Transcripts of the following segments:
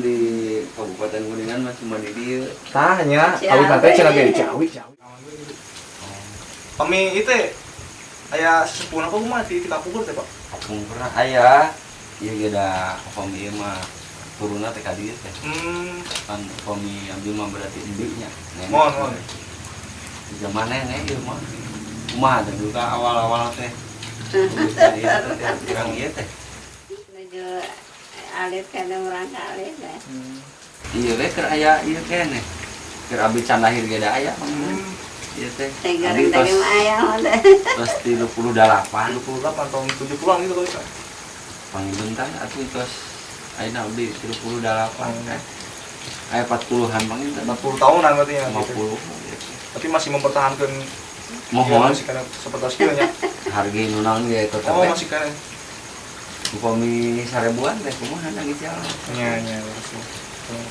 di Kabupaten Kuningan mah cuma di dia. Tanya, awi tante cenah ge Ciawi, Ciawi. Kami itu aya sesepuh apa mah di kita pukul teh, Pak. Pernah ayah. Iya iya dah kami ieu mah turunna teh ka dieu teh. Hmm, Kan kami ambil mah berarti induknya. mohon, mohon. Di zaman nenek ieu mah. Kumaha teh dulu ka awal-awal teh. Kurang ieu teh. Alit kada merangka alit dah. Iya we keur aya ieu keneh. Keur abi can lahir ge da aya. Hmm, Ieu teh. Tega Abi tega tos ayam ada. tos 38. 28 tahun 70-an gitu kali, Pak. Pangibentan atuh tos ayeuna abdi 38 kan. Aya 40-an pangibentan. 40 tahunan berarti ya. 50 gitu. gitu. Tapi masih mempertahankan Mohon masih karena seperti skillnya. harga nu naon ge tetep Oh, we. masih karena. Upami sarebuan teh kumaha na gitu Iya, iya, terus.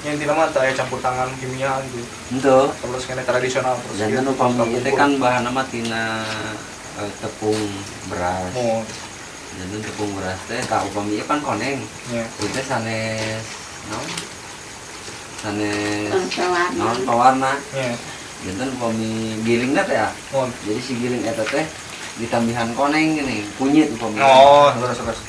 Yang tidak mah teh campur tangan kimia gitu. Henteu. Terus kena tradisional terus. Jantan gitu. upami ieu teh pukul. kan bahan nama tina eh, tepung beras. Mohon. Jantan tepung beras teh ka upami ieu kan koneng. Iya. Ieu teh sanes naon? Sanes naon pawarna. Iya. Jantan upami gilingna teh ya. Mohon. Jadi si giling eta teh ditambihan koneng gini, kunyit upami. Oh, terus terus.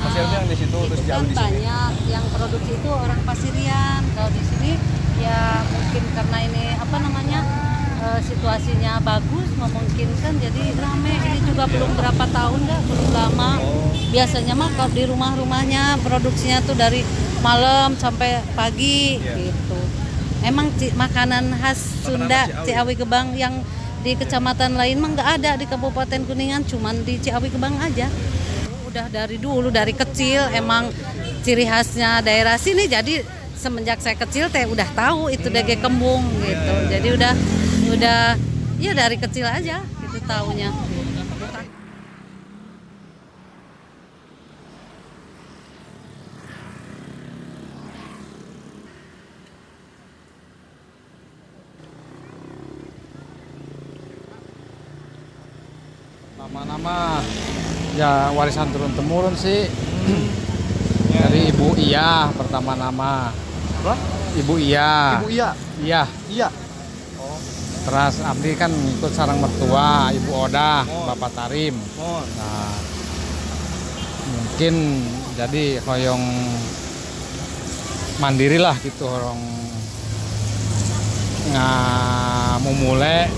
Masih ada yang di situ terus itu jauh kan di sini. banyak yang produksi itu orang Pasirian kalau di sini ya mungkin karena ini apa namanya eh, situasinya bagus memungkinkan jadi rame ini juga belum berapa tahun dah belum lama biasanya mah kalau di rumah-rumahnya produksinya tuh dari malam sampai pagi Iya. gitu. Emang Ci- makanan khas Sunda Ciawi. Ciawi Gebang yang di kecamatan lain mah nggak ada di Kabupaten Kuningan cuman di Ciawi Gebang aja. Udah dari dulu dari kecil emang ciri khasnya daerah sini jadi semenjak saya kecil teh udah tahu itu dage kembung gitu. Jadi udah udah ya dari kecil aja gitu taunya Nama-nama ya warisan turun temurun sih dari Ibu Iya pertama nama. Apa? Ibu Iya. Ibu iya. Iya. Iya. Terus Abdi kan ngikut sarang mertua, Ibu Odah, Oh. Bapak Tarim. Mohon. Nah, mungkin jadi hoyong mandiri lah gitu orang ngamumule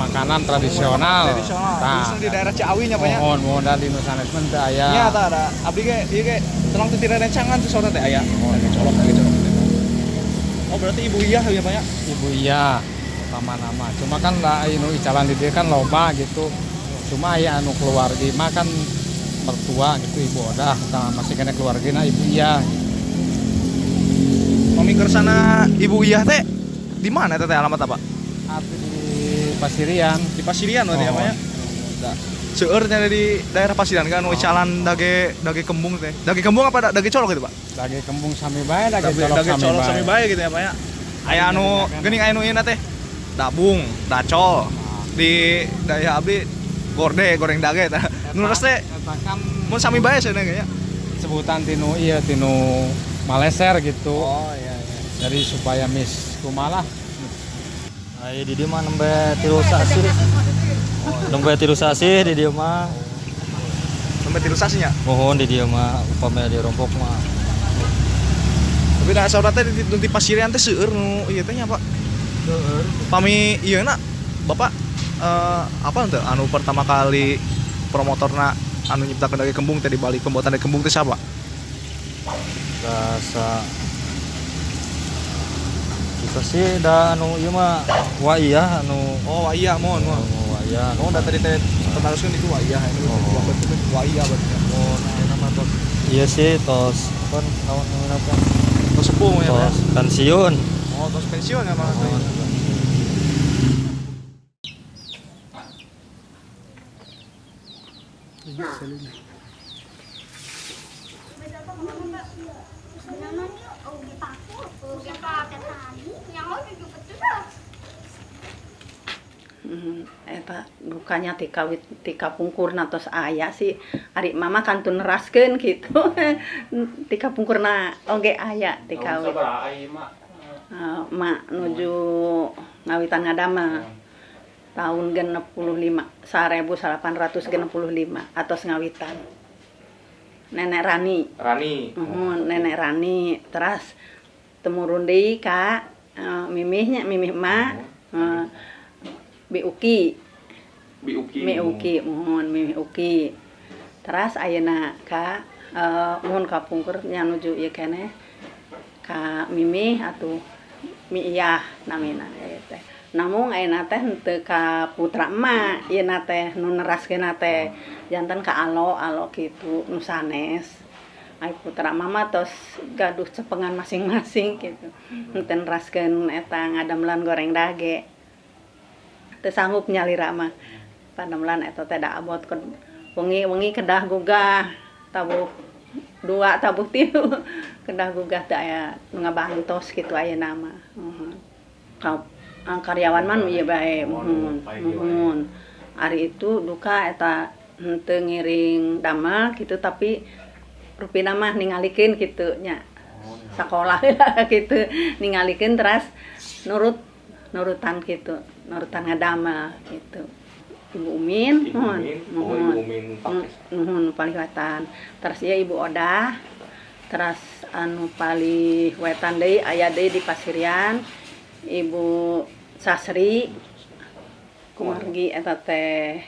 makanan tradisional. Tradisional. Nah, di daerah Ciawi nya Pak ya. mohon mohon dari Nusanesmen teu aya. Nya ada ada. Abdi ge ieu ge tenang rencangan tuh sore teh aya. Lagi colok lagi colok. Oh, berarti Ibu Iya ya Pak ya? Ibu iya pertama nama. Cuma kan lah anu icalan di dia kan loba gitu. Cuma aya anu keluarga mah kan mertua gitu ibu tah masih kena keluarga ibu iya Mami kersana Ibu Iya teh di mana teh alamat apa? Di Pasirian Di Pasirian berarti ya Oh. Pak ya? Seueur nya di daerah Pasirian kan oh. calan dage dage kembung teh. Dage kembung apa da- dage colok gitu, Pak? dage kembung sami bae dage Dage, colok dage sami colok sami bae gitu ya, Pak ya. Aya anu geuning aya nu ieu teh. Dabung, dacol. Di daerah abdi gorde, goreng dage tah. Nu teh mun sami bae cenah ya. sebutan tinu iya tinu Maleser gitu Oh iya iya. jadi supaya mis kumalah Ayo di mah nembe tilu sasi. Nembe tilu sasi di dia mah. Tilu sasinya. Mohon di dia mah upamanya di rompok mah. Tapi da saudara teh di, di Pasirian teh seueur nu ieu teh nya, Pak. Pami ieu na bapak eh, apa ente anu pertama kali promotorna anu nyiptakeun dage kembung teh di balik pembuatan dage kembung teh siapa rasa sih dah anu ieu mah wah iya anu. Oh iya mohon mohon wah iya oh da tadi teh teruskeun itu wah iya ini Oh. wah iya berarti oh nah nama tos. Iya sih tos. Kan tahun apa? Tos sepuh ya ya? tos pensiun. Oh tos pensiun ya Mas Oh, Hmm, Mm-hmm. Eh, Eta bukanya tika wit tika pungkurna tos aya sih. Ari mama kantun neraskeun gitu. Tika pungkurna oge aya tika wit. uh, eh, mak nuju ngawitan ngadama. Tahun genep puluh lima sarebu salapan ratus genep puluh lima atos ngawitan. Nenek Rani. Rani. Uh, nenek Rani. Terus temurun deui ka eh, mimihnya mimih mak Bi Uki Bi Uki. Mi Uki mohon Uki terus ayeuna ka eh, mohon ka pungkur nya nuju ieu keneh ka mimih atuh mi iyah namina teh. Namun ayeuna teh henteu ka putra emak ieu teh nu neraskeun teh. Janten ka alo alo kitu nu sanes. Ai putra mama tos gaduh cepengan masing-masing gitu henteu neraskeun eta ngadamlan goreng dage teu sanggup nyalira mah. Panemelan eta teh da abot ke wengi-wengi kedah gugah tabuh dua tabuh tilu. Kedah gugah teh aya nu ngabantos kitu aya nama. Uhun. Ka- ah, karyawan man ieu bae. Muhun muhun ari itu duka eta henteu ngiring damel gitu tapi rupina mah ningalikeun kitu nya. Sekolah gitu ningalikeun terus nurut nurutan gitu Nurutan ngadamel gitu. Ibu Umin nuhun nuhun nuhun paling terus ya Ibu Oda. Terus anu paling wetan deui aya deui di Pasirian. Ibu Sasri kumargi eta teh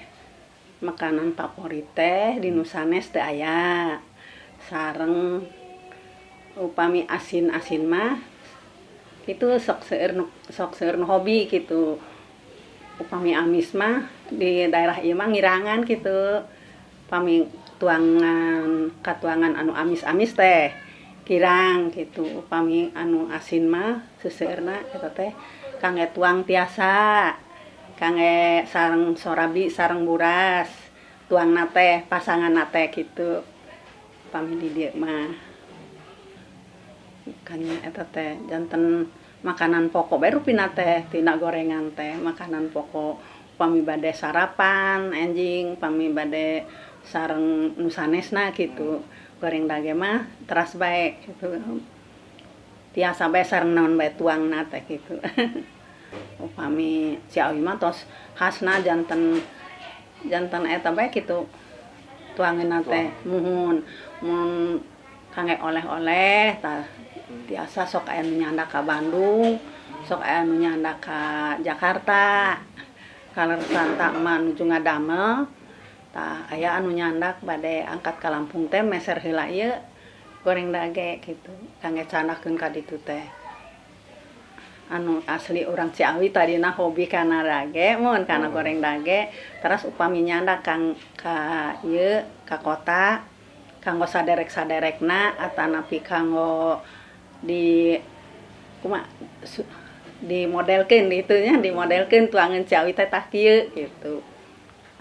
makanan favorit teh di Nusanes teh aya. Sareng upami asin-asin mah itu sok seueur sok seueur hobi gitu. upami amis mah di daerah ieu mah ngirangan gitu pami tuangan katuangan anu amis-amis teh kirang gitu upami anu asin mah seuseurna eta teh kangge tuang tiasa kangge sarang sorabi sarang buras. Tuang nate pasangan nate gitu pami di dieu mah. Kan eta teh janten makanan pokok. Baru pina teh tina gorengan teh makanan pokok. Pami bade sarapan anjing. Pami bade sarang nusanesna gitu. Goreng dage mah teras baik gitu. Tiasa bae sareng naon bae tuang nate gitu. Upami si awi mah tos khasna jantan jantan eta bae gitu. Tuangin nate muhun. Mun kange oleh-oleh tah biasa sok ayam menyanda ke Bandung sok ayam menyanda ke Jakarta. Kalau Santa manuju ngadamel tah aya anu nyandak badai angkat ke Lampung teh meser heula ieu goreng dage gitu kangge canakeun ka ditu teh. Anu asli orang Ciawi tadi nah hobi karena dage mun karena goreng dage terus upami nyandak kang ka ieu ka kota kanggo saderek-saderekna atau napi kanggo di kuma nya di modelkeun tuangan Ciawi teh gitu.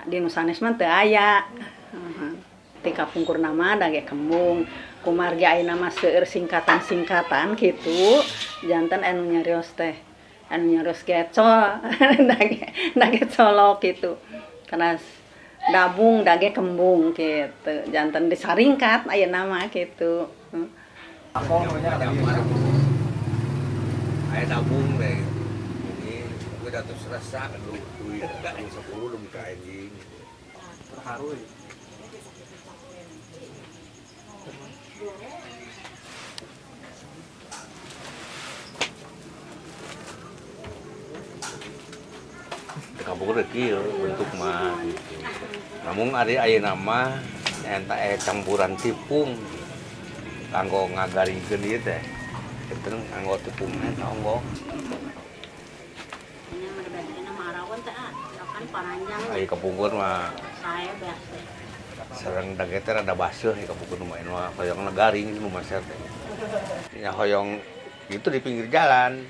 Di Nusanes mah teu aya. Tika pungkur nama dage kembung. Kumargi ayeuna mah singkatan-singkatan gitu. Janten anu nyarios teh anu nyarios gecol dage dage colok gitu. Karena dabung dage kembung gitu. Janten disaringkat ayeuna mah gitu Heeh. Ayo nabung deh. Ini gue datus rasa lu duit lu sepuluh lu buka anjing. terharu ya. kampung kieu bentuk mah gitu. Namun ada aya nama enta aya campuran tipung kanggo ngagarikeun ieu teh. Itu kanggo tepung eta onggok. Ini berbeda marawan teh ah. Kan panjang Aya kapungkur mah saya biasa. sareng dage teh rada baseuh ya kapungkur mah ini mah hoyong garing nu maser teh. Ya hoyong itu di pinggir jalan.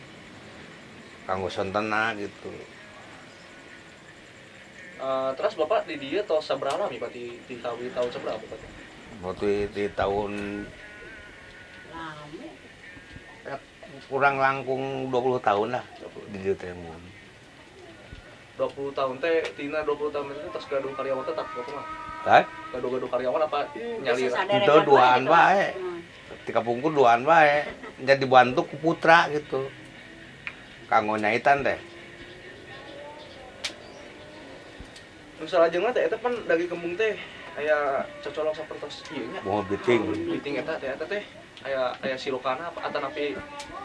Kanggo sontena gitu. Eh, terus bapak di dia atau seberapa nih pak di di tahun di tahun seberapa pak Waktu di tahun kurang langkung 20 tahun lah di dieu teh mun. 20 tahun teh tina 20 tahun itu tas gaduh karyawan tetap mah Tah? gaduh-gaduh karyawan apa Hmm, nyali Itu duaan gitu. bae. Hmm. Di kapungkur duaan bae. Jadi bantu ku putra gitu. Kanggo nyaitan teh. misalnya aja teh eta kan dari kembung teh aya cocolok sapertos ieu nya Mau biting. biting eta teh eta teh aya aya silokana apa atan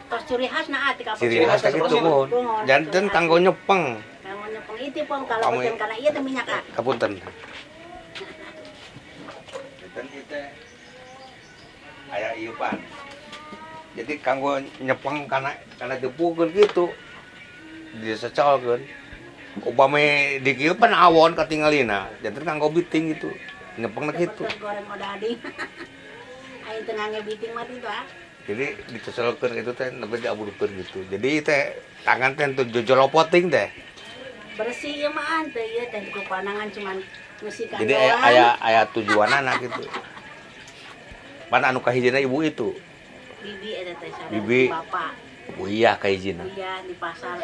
Tos ciri khas nah ati kapal. Ciri khas teh gitu mun. Janten kanggo nyepeng. Kamu nyepeng itu pun kalau Kamu- bukan karena iya teh minyak ah. Kapunten. Dan kita aya ieu pan. Jadi kanggo nyepeng kana kana depukeun gitu. Disecolkeun. Upami di kieu pan awon katingalina. Janten kanggo biting gitu. Nyepeng gitu. Betul goreng odading. Ayo tengah ngebiting mah itu ah. Jadi dicecelkeun itu teh nepi diaburkeun gitu. Jadi teh tangan teh tuh jojolopoting teh. Bersih ya mah teh ya teh ku panangan cuman musikan Jadi aya aya, aya tujuan anak gitu. Pan anu kahijina ibu itu. bibi eta teh Bibi. bapak. Bu iya kahijina. Iya di pasar.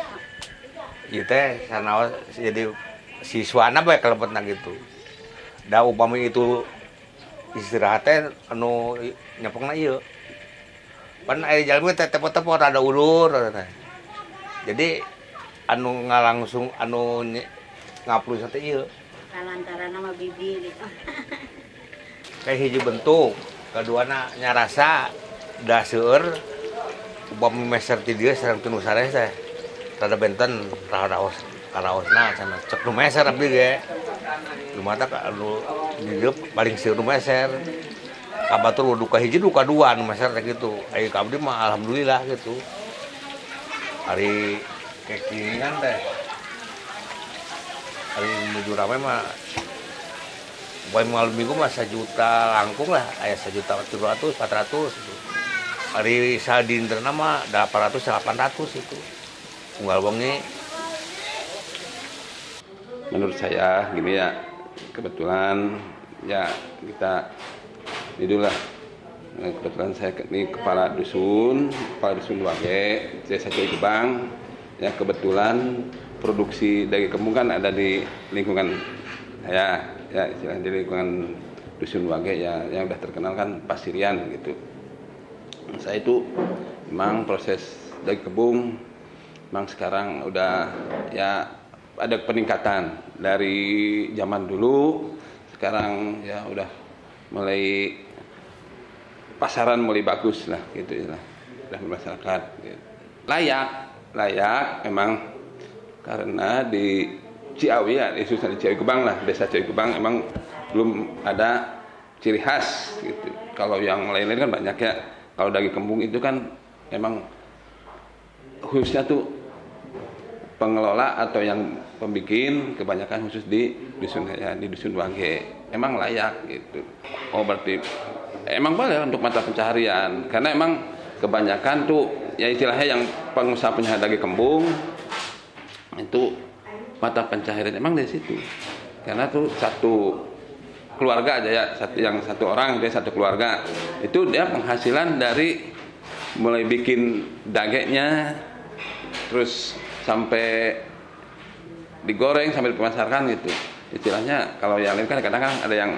Ieu teh sanaos jadi siswana bae kalebetna gitu. Da upami itu istirahat teh anu i- nyepengna Eh, ada ulur jadi anu nga langsung anu ngaplu kayak hiji bentuk kedua anaknya rasa dasur bom meser tiga serang tunu sare teh. Rada benten raos raos nah sana cek nu meser abdi ge. Lumata ka anu paling si meser. Kabatur duka hiji duka dua nu teh gitu. Aya ka abdi mah alhamdulillah gitu. Hari kekiringan teh. Hari menuju rame mah Buat malam minggu mah sejuta langkung lah, ayah sejuta tujuh ratus, empat ratus itu. Hari sadinter nama delapan ratus, delapan ratus itu. Tunggal wengi. Menurut saya gini ya kebetulan ya kita ini dulu lah Nah, kebetulan saya ini kepala dusun kepala dusun Wage desa Coy Gebang. Ya kebetulan produksi dari kembung kan ada di lingkungan saya. Ya istilahnya di lingkungan dusun Wage ya yang udah terkenal kan pasirian gitu. Saya itu memang proses dari kebun memang sekarang udah ya ada peningkatan. Dari zaman dulu sekarang ya udah mulai pasaran mulai bagus lah gitu ya udah masyarakat gitu. layak layak memang karena di Ciawi ya khususnya di Ciawi Gebang lah desa Ciawi Gebang emang belum ada ciri khas gitu. Kalau yang lain-lain kan banyak ya. Kalau daging kembung itu kan emang khususnya tuh pengelola atau yang pembikin kebanyakan khusus di dusun ya di dusun Wage emang layak gitu. Oh berarti emang boleh untuk mata pencaharian. Karena emang kebanyakan tuh ya istilahnya yang pengusaha penyahat daging kembung itu mata pencaharian emang dari situ. Karena tuh satu keluarga aja ya satu yang satu orang dia satu keluarga. Itu dia penghasilan dari mulai bikin dagingnya terus sampai digoreng sampai dipemasarkan gitu istilahnya kalau yang lain kan kadang-kadang ada yang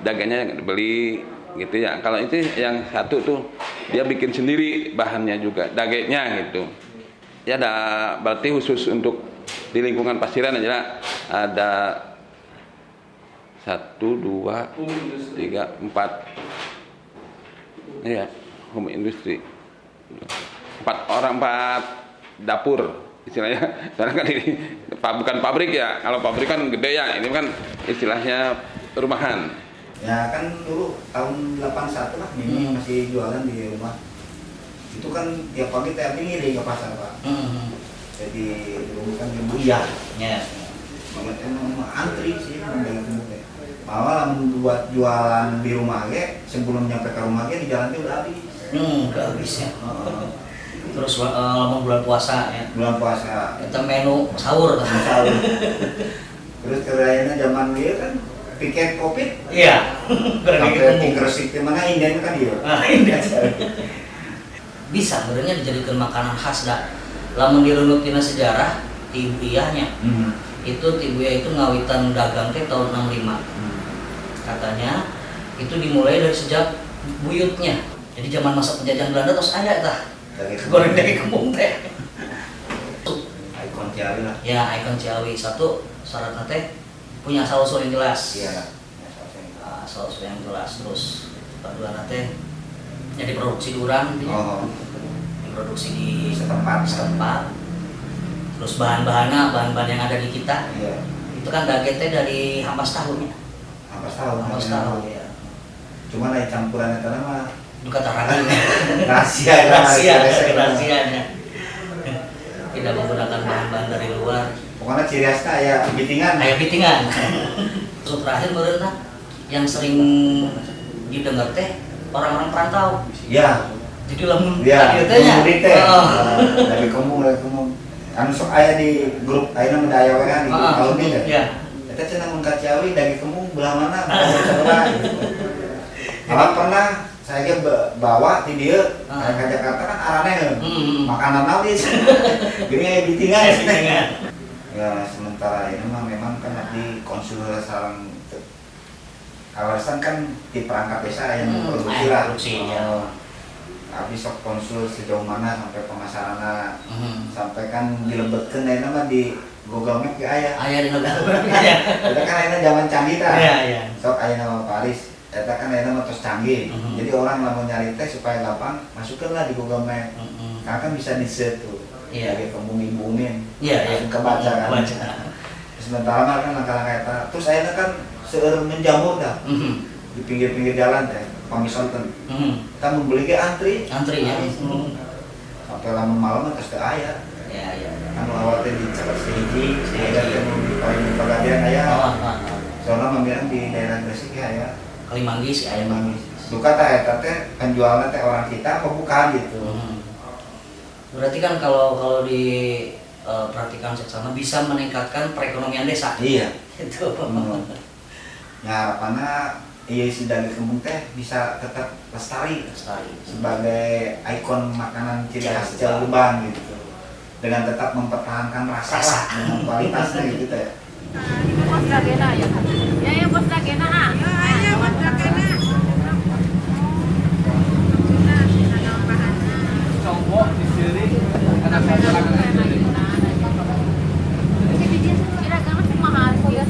dagingnya yang dibeli gitu ya. Kalau itu yang satu tuh dia bikin sendiri bahannya juga dagingnya gitu. Ya ada berarti khusus untuk di lingkungan pasiran aja ada satu dua tiga empat. Iya, home industry. Empat orang empat dapur istilahnya karena kan ini bukan pabrik ya kalau pabrik kan gede ya ini kan istilahnya rumahan Ya kan dulu tahun 81 lah Mimi masih jualan di rumah. Itu kan tiap pagi tiap ngiring ke pasar pak. Jadi dulu kan ibu ya. Ya. Banget emang antri sih teh. Malah lamun buat jualan di rumah ge sebelum nyampe ke rumah ge di jalan teh udah habis. Hmm, udah habis ya. Terus lama bulan puasa ya. Bulan puasa. Kita menu sahur kan. Sahur. Terus kerayaannya zaman dia kan piket covid. Iya. Berarti Sampai di Gresik mana Indian kan dia. Nah, ini bisa sebenarnya dijadikan makanan khas dah. Lamun dirunut tina sejarah ibu iyahnya. Hmm. Itu ti ibu iyah itu ngawitan dagang teh tahun 65. Katanya itu dimulai dari sejak buyutnya. Jadi zaman masa penjajahan Belanda terus ada tah. Goreng dari kembung teh. Ikon Ciawi lah. Ya, ikon Ciawi satu syaratnya teh punya asal usul yang jelas. Iya. Ah, asal usul yang jelas terus kedua teh jadi produksi durang gitu ya. Oh. diproduksi di Setempat. setempat terus bahan-bahannya bahan-bahan yang ada di kita Iya. itu kan daging teh dari hampas tahu ya Hampas tahu. hampas namanya. tahu ya Cuma lain campuran itu nama itu kata ragilnya rahasia ya, rahasia rahasia. rahasianya tidak menggunakan bahan-bahan dari luar Pokoknya ciri khasnya ya bitingan. kayak pitingan terus terakhir berenang yang sering didengar teh orang-orang perantau Iya. jadi lamun Iya. tadi teh teh. Oh. Nah, Dari dari kemung. Anu sok aya di grup aya nama daya we kan di grup Ah, tahun ini ya. iya. Eta cenah mun ka Ciawi dari kemung belah mana? sebelah. Malah pernah saya ge ba- bawa di dieu Ah. ke Jakarta kan arane Hmm. makanan sih. Gini aya bitingan. Ya sementara ini mah memang kan di konsul sarang kawasan kan di perangkat desa yang Hmm, produksi lah. produksi, ya. Oh. Habis sok konsul sejauh mana sampai pemasaran Hmm. sampai kan dilebetkan ayeuna mah di Google Map ge aya. Aya di negara aya. Eta kan ayeuna zaman canggih. Iya, iya. Sok ayeuna mah Paris. Eta kan ayeuna mah tos canggih. Mhm. Jadi orang lamun nyari teh supaya gampang masukkanlah di Google Map. Karena kan bisa di search tuh. Iya. Kayak ibumin. Iya, iya. Langsung kebaca kan. Kebaca. Sementara kan langkah-langkah eta. Terus ayeuna kan seueur menjamur dah. Mhm. Di pinggir-pinggir jalan teh, pamisonten. Mhm. Kita membeli ke antri. Antri ya. Hmm. Sampai lamun malam terus teu aya. Ya, ya. Kan awal teh di cepat sehiji, ada teh mau di poin pegadian aya. Oh, oh, oh. Soalnya membilang di daerah Gresik ya aya. Kalimanggis aya Emang duka teh eta teh penjualnya teh orang kita apa bukan gitu. Mhm. Berarti kan kalau kalau di eh, perhatikan seksama bisa meningkatkan perekonomian desa. Iya. Itu. Hmm. Ya harapannya iya si daging kembung teh bisa tetap lestari Lestari. sebagai ikon makanan ciri khas Jawa. Jawa Gebang gitu dengan tetap mempertahankan rasa, Rasa. lah, dengan kualitasnya gitu teh Bos Dagena ya. Ya ya bos Dagena ah. Kira-kira mahal sih ya.